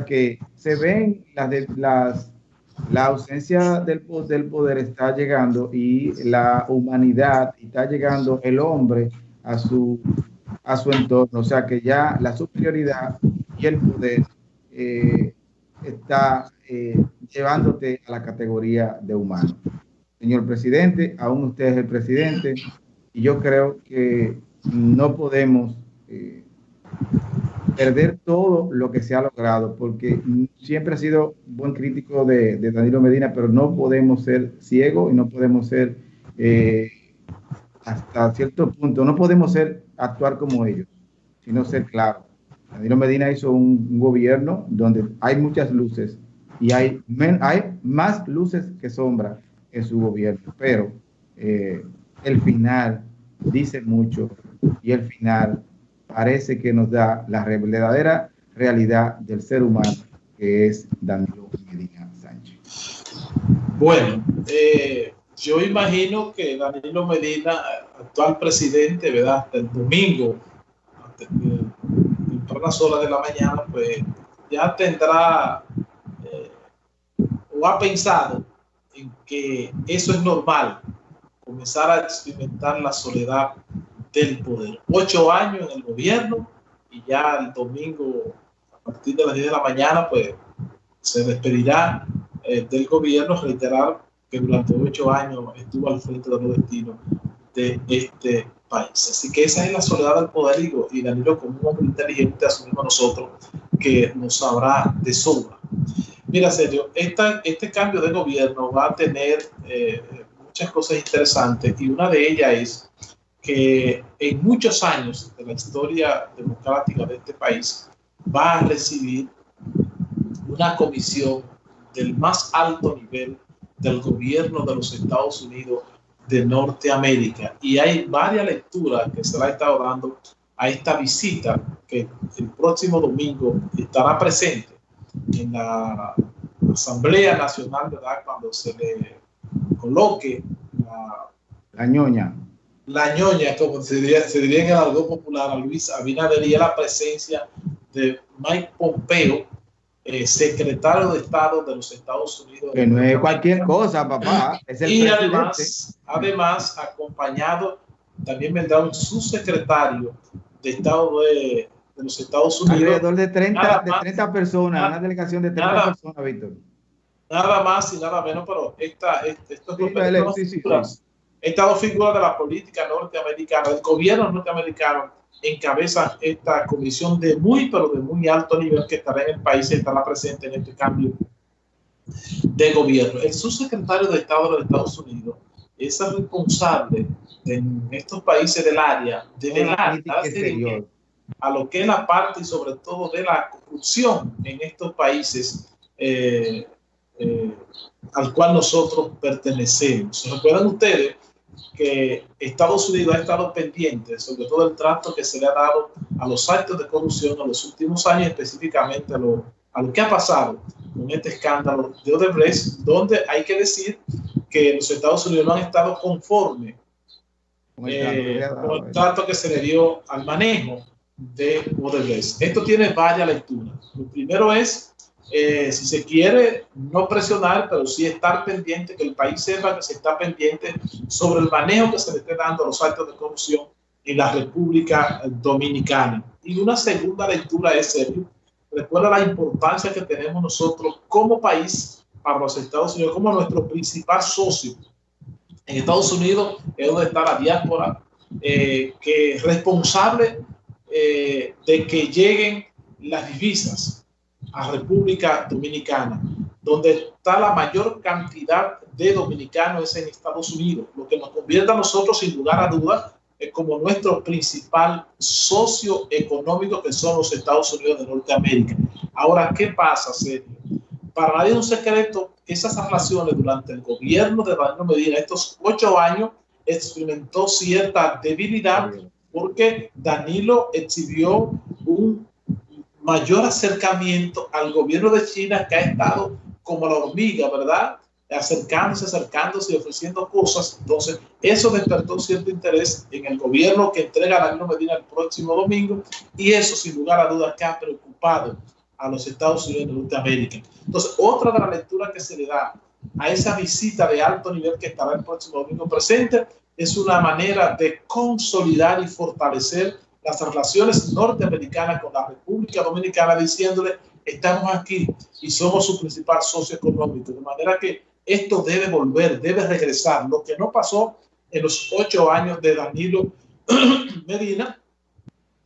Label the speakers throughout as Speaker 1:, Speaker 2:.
Speaker 1: que se ven las, las la ausencia del, del poder está llegando y la humanidad está llegando el hombre a su a su entorno, o sea que ya la superioridad y el poder eh, está eh, llevándote a la categoría de humano. Señor presidente, aún usted es el presidente y yo creo que no podemos eh, perder todo lo que se ha logrado, porque siempre ha sido buen crítico de, Danilo Medina, pero no podemos ser ciegos y no podemos ser, eh, hasta cierto punto, no podemos ser, actuar como ellos, sino ser claros. Danilo Medina hizo un, gobierno donde hay muchas luces y hay, hay más luces que sombras en su gobierno, pero eh, el final dice mucho y el final parece que nos da la verdadera realidad del ser humano, que es Danilo Medina Sánchez.
Speaker 2: Bueno, eh, yo imagino que Danilo Medina, actual presidente, ¿verdad? Hasta el domingo, en las horas de la mañana, pues ya tendrá eh, o ha pensado en que eso es normal, comenzar a experimentar la soledad del poder. Ocho años en el gobierno y ya el domingo a partir de las 10 de la mañana pues se despedirá eh, del gobierno, reiterar que durante ocho años estuvo al frente de los destinos de este país. Así que esa es la soledad del poder y, Danilo como un hombre inteligente asumimos nosotros que nos sabrá de sobra. Mira, serio, esta, este cambio de gobierno va a tener eh, muchas cosas interesantes y una de ellas es que en muchos años de la historia democrática de este país va a recibir una comisión del más alto nivel del gobierno de los Estados Unidos de Norteamérica. Y hay varias lecturas que se le ha estado dando a esta visita que el próximo domingo estará presente en la Asamblea Nacional, ¿verdad? Cuando se le coloque la,
Speaker 1: ñoña
Speaker 2: la ñoña, como se diría, se diría en el algo popular, a Luis Abinader y la presencia de Mike Pompeo, eh, secretario de Estado de los Estados Unidos.
Speaker 1: Que no es cualquier cosa, papá. Es el
Speaker 2: y además, además, acompañado, también vendrá un subsecretario de Estado de, de los Estados Unidos.
Speaker 1: Alrededor de 30, de 30 personas, una delegación de 30 personas, Víctor.
Speaker 2: Nada más y nada menos, pero esta, estos sí, estas dos figuras de la política norteamericana, del gobierno norteamericano, encabezan esta comisión de muy, pero de muy alto nivel que estará en el país y estará presente en este cambio de gobierno. El subsecretario de Estado de los Estados Unidos es el responsable en estos países del área de velar a lo que es la parte y sobre todo de la corrupción en estos países eh, eh, al cual nosotros pertenecemos. ¿Recuerdan ustedes que Estados Unidos ha estado pendiente, sobre todo el trato que se le ha dado a los actos de corrupción en los últimos años, específicamente a lo, a lo que ha pasado con este escándalo de Odebrecht, donde hay que decir que los Estados Unidos no han estado conformes con el, eh, trato que se le dio al manejo de Odebrecht. Esto tiene varias lecturas. Lo primero es eh, si se quiere, no presionar, pero sí estar pendiente, que el país sepa que se está pendiente sobre el manejo que se le esté dando a los actos de corrupción en la República Dominicana. Y una segunda lectura es, serio, recuerda la importancia que tenemos nosotros como país para los Estados Unidos, como nuestro principal socio. En Estados Unidos es donde está la diáspora, eh, que es responsable eh, de que lleguen las divisas a República Dominicana, donde está la mayor cantidad de dominicanos en Estados Unidos, lo que nos convierte a nosotros, sin lugar a dudas, como nuestro principal socio económico, que son los Estados Unidos de Norteamérica. Ahora, ¿qué pasa, Sergio? Para nadie es un secreto esas relaciones durante el gobierno de Danilo Medina, estos ocho años, experimentó cierta debilidad porque Danilo exhibió un mayor acercamiento al gobierno de China que ha estado como la hormiga, ¿verdad? Acercándose, acercándose y ofreciendo cosas. Entonces, eso despertó cierto interés en el gobierno que entrega a Danilo Medina el próximo domingo y eso, sin lugar a dudas, que ha preocupado a los Estados Unidos de Norteamérica. Entonces, otra de las lecturas que se le da a esa visita de alto nivel que estará el próximo domingo presente es una manera de consolidar y fortalecer las relaciones norteamericanas con la República Dominicana, diciéndole, estamos aquí y somos su principal socio económico. De manera que esto debe volver, debe regresar. Lo que no pasó en los ocho años de Danilo Medina,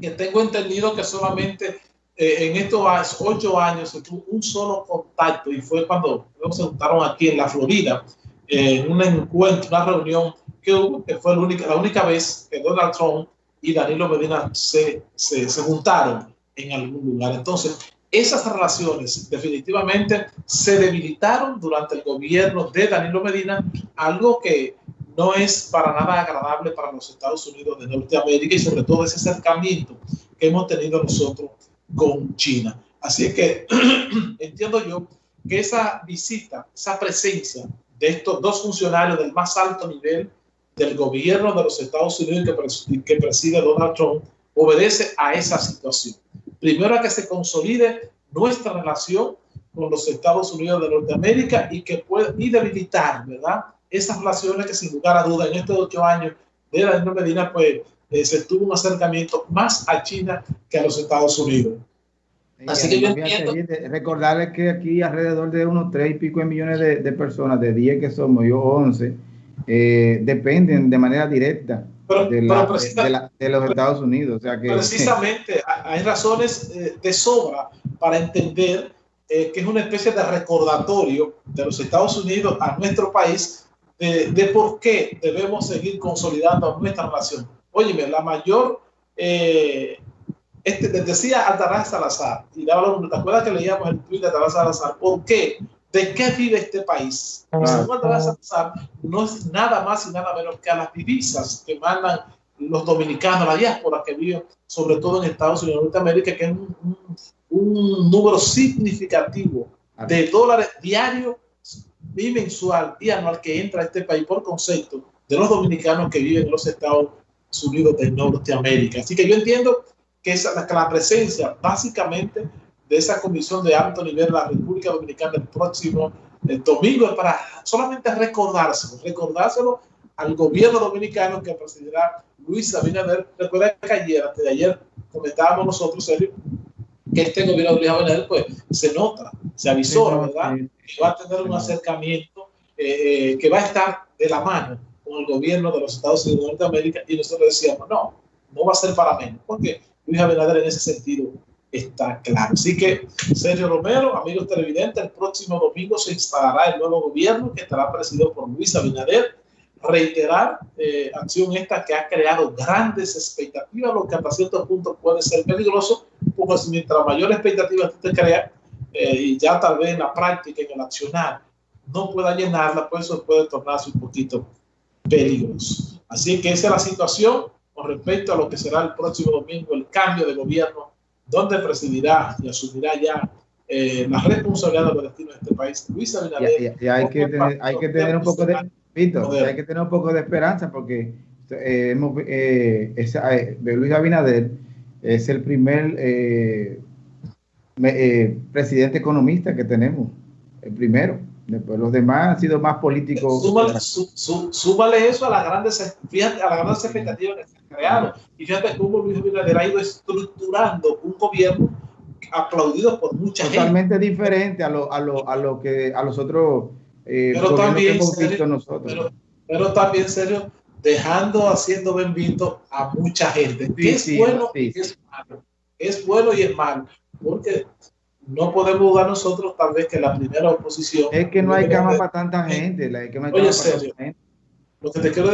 Speaker 2: que tengo entendido que solamente eh, en estos ocho años se tuvo un solo contacto y fue cuando se juntaron aquí en la Florida, en un encuentro, una reunión que hubo, que fue la única, la única vez que Donald Trump y Danilo Medina se, se, se juntaron en algún lugar. Entonces, esas relaciones definitivamente se debilitaron durante el gobierno de Danilo Medina, algo que no es para nada agradable para los Estados Unidos de Norteamérica y sobre todo ese acercamiento que hemos tenido nosotros con China. Así que entiendo yo que esa visita, esa presencia de estos dos funcionarios del más alto nivel del gobierno de los Estados Unidos que, preside Donald Trump obedece a esa situación. Primero a que se consolide nuestra relación con los Estados Unidos de Norteamérica y que puede y debilitar, ¿verdad? Esas relaciones que sin lugar a duda en estos ocho años de la Medina, pues eh, se tuvo un acercamiento más a China que a los Estados Unidos.
Speaker 1: Así que yo entiendo. Recordarles que aquí alrededor de unos tres y pico de millones de, de personas, de 10 que somos, yo 11, eh, dependen de manera directa de, los Estados Unidos. O sea que,
Speaker 2: precisamente hay razones eh, de sobra para entender eh, que es una especie de recordatorio de los Estados Unidos a nuestro país de, por qué debemos seguir consolidando nuestra relación. Óyeme, la mayor, este, decía Altaraz Salazar, y ¿te acuerdas que leíamos el tweet de Altaraz Salazar? ¿Por qué? ¿De qué vive este país? Ah, no es nada más y nada menos que a las divisas que mandan los dominicanos, la diáspora que viven sobre todo en Estados Unidos de Norteamérica, que es un, número significativo de dólares diarios y mensual y anual que entra a este país por concepto de los dominicanos que viven en los Estados Unidos de Norteamérica. Así que yo entiendo que, esa, que la presencia básicamente de esa comisión de alto nivel de la República Dominicana el próximo domingo es para solamente recordárselo, recordárselo al gobierno dominicano que presidirá Luis Abinader. Recuerda que ayer, antes de ayer, comentábamos nosotros, Sergio, que este gobierno de Luis Abinader, pues, se nota, se avisó, ¿verdad? Que va a tener un acercamiento eh, eh, que va a estar de la mano con el gobierno de los Estados Unidos de Norteamérica y nosotros decíamos, no, no va a ser para menos, porque Luis Abinader en ese sentido está claro. Así que, Sergio Romero, amigos televidentes, el próximo domingo se instalará el nuevo gobierno que estará presidido por Luis Abinader. Reiterar eh, acción esta que ha creado grandes expectativas, lo que hasta cierto punto puede ser peligroso, porque mientras mayor expectativa tú te creas, eh, y ya tal vez en la práctica, en el accionar, no pueda llenarla, pues eso puede tornarse un poquito peligroso. Así que esa es la situación con respecto a lo que será el próximo domingo, el cambio de gobierno donde presidirá y asumirá ya eh, la responsabilidad de los destinos de este país. Luis Abinader.
Speaker 1: Y, hay, que tener, hay que tener un poco de, hay que tener un poco de esperanza porque eh, hemos, eh, eh Luis Abinader es el primer presidente economista que tenemos, el primero. Después los demás han sido más políticos.
Speaker 2: Súmale, eso a las grandes, fíjate, a las grandes expectativas que se creado. Y fíjate cómo Luis Abinader ha ido estructurando un gobierno aplaudido por mucha
Speaker 1: gente. Totalmente diferente a lo, a lo, a lo que a los otros
Speaker 2: eh, pero también, que hemos visto nosotros. Pero, pero, también, serio, dejando, haciendo bendito a mucha gente. es bueno y es malo. Es bueno y es malo. Porque no podemos dudar nosotros tal vez que la primera oposición...
Speaker 1: Es que no hay cama para tanta gente. La, que no hay
Speaker 2: Oye, serio, lo que te quiero